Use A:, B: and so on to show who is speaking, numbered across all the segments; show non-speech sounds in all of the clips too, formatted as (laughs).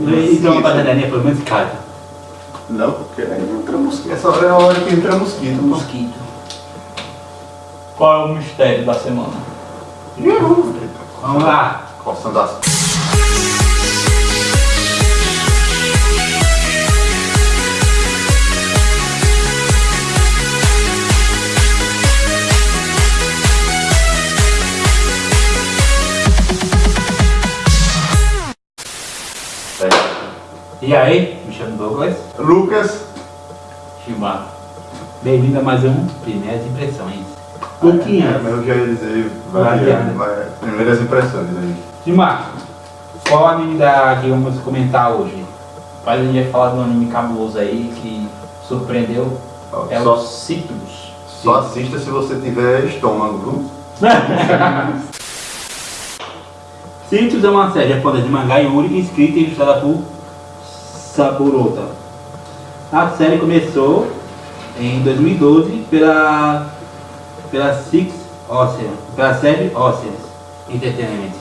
A: Então a bananinha foi muito cara.
B: Não, porque aí entra mosquito. Essa hora é a hora que entra mosquito.
A: Mosquito.
C: Qual é o mistério da semana?
A: Vamos lá.
B: Coçando as
A: E aí, me chamo Douglas.
B: Lucas,
C: Chimar.
A: Bem-vindo a mais um Primeiras Impressões.
B: é,
A: Pouquinhas.
B: mas eu já ia dizer, vai, primeiras impressões aí.
A: Dimar, qual anime da que vamos comentar hoje?
C: Mas a gente vai falar de um anime cabuloso aí que surpreendeu.
B: Ó,
C: É
B: só,
C: o
B: só assista se você tiver estômago, viu? (laughs)
A: Citrus é uma série japonesa de mangá Yuri escrita e ilustrada por Saburota. A série começou em 2012 pela, pela Six Ocean, pela série Oceans Entertainment.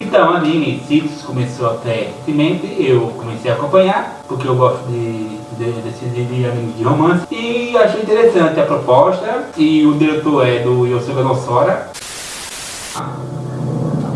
A: Então, anime Citrus começou até recentemente, eu comecei a acompanhar, porque eu gosto de, de, de, de anime de romance, e achei interessante a proposta, e o diretor é do Yosuga Nosora,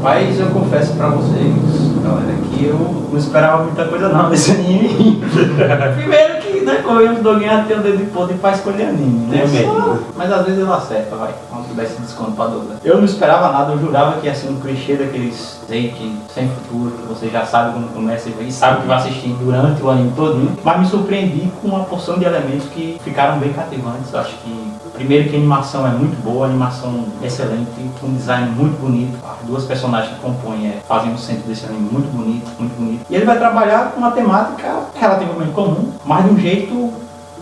C: Mas eu confesso pra vocês, galera, que eu não esperava muita coisa não desse anime. (laughs) Primeiro que, né, como eu do ganhar tem o dedo de podre pra escolher anime, né? Só- Mas às vezes ele acerta, vai. Quando desse desconto pra Douglas. Eu não esperava nada, eu jurava que ia ser um clichê daqueles take sem futuro, que você já sabe quando começa e sabe que vai assistir durante o anime todinho. Mas me surpreendi com uma porção de elementos que ficaram bem cativantes. Eu acho que Primeiro que a animação é muito boa, a animação excelente, com um design muito bonito. As duas personagens que compõem é, fazem o centro desse anime muito bonito, muito bonito. E ele vai trabalhar com uma temática relativamente comum, mas de um jeito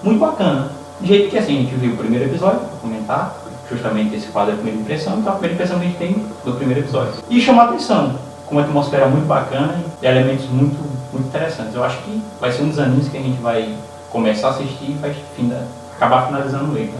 C: muito bacana. De jeito que assim, a gente viu o primeiro episódio, vou comentar, justamente esse quadro é a primeira impressão, então a primeira impressão que a gente tem do primeiro episódio. E chamou a atenção, com uma atmosfera muito bacana e elementos muito, muito interessantes. Eu acho que vai ser um dos animes que a gente vai começar a assistir e vai finda, acabar finalizando o fim.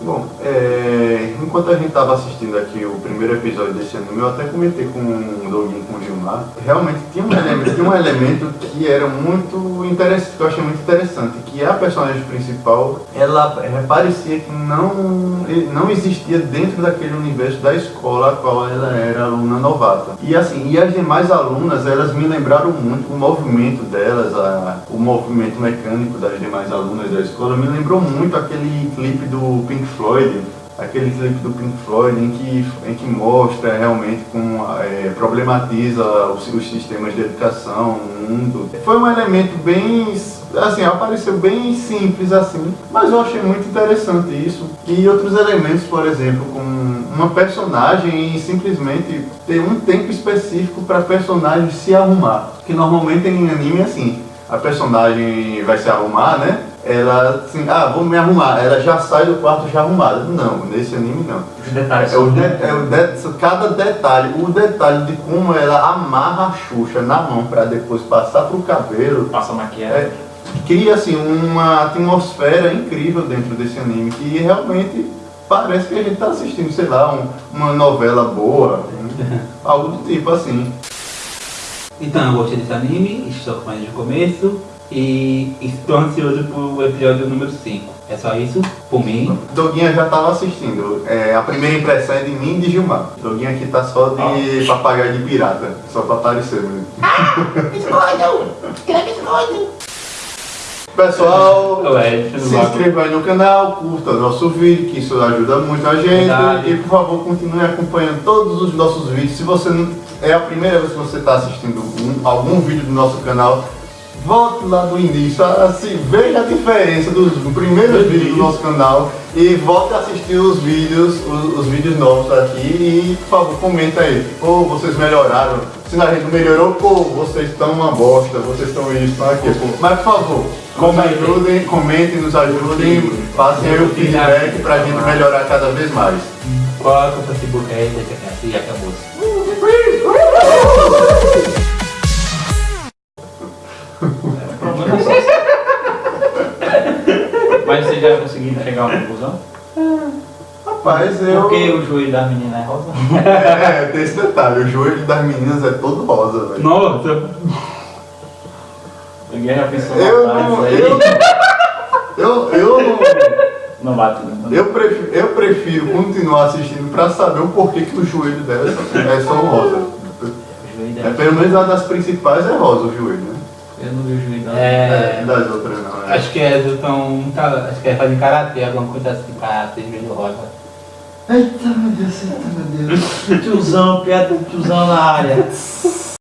B: Bom, é, enquanto a gente estava assistindo aqui o primeiro episódio desse anime, eu até comentei com o Doguinho com o Gilmar, realmente tinha um elemento, tinha um elemento que era muito que eu achei muito interessante, que a personagem principal, ela é, parecia que não, não existia dentro daquele universo da escola a qual ela era aluna novata. E assim, e as demais alunas, elas me lembraram muito o movimento delas, a, o movimento mecânico das demais alunas da escola, me lembrou muito aquele clipe do Pink Floyd, aquele clipe do Pink Floyd em que, em que mostra realmente como é, problematiza os, os sistemas de educação, o mundo. Foi um elemento bem, assim, apareceu bem simples assim, mas eu achei muito interessante isso. E outros elementos, por exemplo, como uma personagem simplesmente ter um tempo específico para personagem se arrumar. Que normalmente em anime é assim, a personagem vai se arrumar, né? Ela assim, ah, vou me arrumar. Ela já sai do quarto já arrumada. Não, nesse anime não.
C: Os detalhes
B: É o
C: são
B: de,
C: muito
B: é o de, cada detalhe, o detalhe de como ela amarra a Xuxa na mão para depois passar pro cabelo,
C: passa maquiagem.
B: é, cria assim uma atmosfera incrível dentro desse anime que realmente parece que a gente tá assistindo, sei lá, um- uma novela boa, um- (laughs) algo do tipo assim.
A: Então, eu gostei desse anime, estou desde o começo e estou ansioso pro episódio número 5. É só isso, por mim.
B: Doguinha já estava assistindo. É, a primeira impressão é de mim e de Gilmar. Doguinha aqui tá só de papagaio de pirata, só pra aparecer mesmo. Pessoal,
C: Ué,
B: se inscreva aí no canal, curta nosso vídeo, que isso ajuda muito a gente.
A: Verdade.
B: E por favor, continue acompanhando todos os nossos vídeos. Se você não é a primeira vez que você está assistindo um- algum vídeo do nosso canal, volte lá do início, assim, veja a diferença dos primeiros vídeos do nosso canal e volte a assistir os vídeos, os, os vídeos novos aqui e por favor comenta aí, pô, vocês melhoraram, se a gente melhorou, pô, vocês estão uma bosta, vocês estão isso, estão aquilo. Mas por favor, nos ajudem, comentem, nos ajudem, passem aí o feedback pra gente melhorar cada vez mais.
A: Qual é o Facebook? Aí, deixa quieto e acabou.
C: Já conseguiu chegar a uma conclusão?
B: Rapaz, Mas eu.
C: Porque o joelho da menina é rosa.
B: É, tem esse detalhe, o joelho das meninas é todo rosa, velho.
A: Nossa,
C: Ninguém já pensou
B: Eu não.
C: aí.
B: Eu, eu, eu não.
C: Não bate não.
B: Eu prefiro, eu prefiro continuar assistindo pra saber o porquê que o joelho dela é só, rosa. É, pelo menos a das principais é rosa o joelho, né?
C: Eu não vi o joelho dela.
A: é.
B: Das outras não. É.
A: Acho que elas estão. Acho que é fazer karatê, alguma coisa assim pra ter joelho rosa.
C: Eita meu Deus, eita meu Deus. (laughs) Tiozão, piada do tiozão na área. (laughs)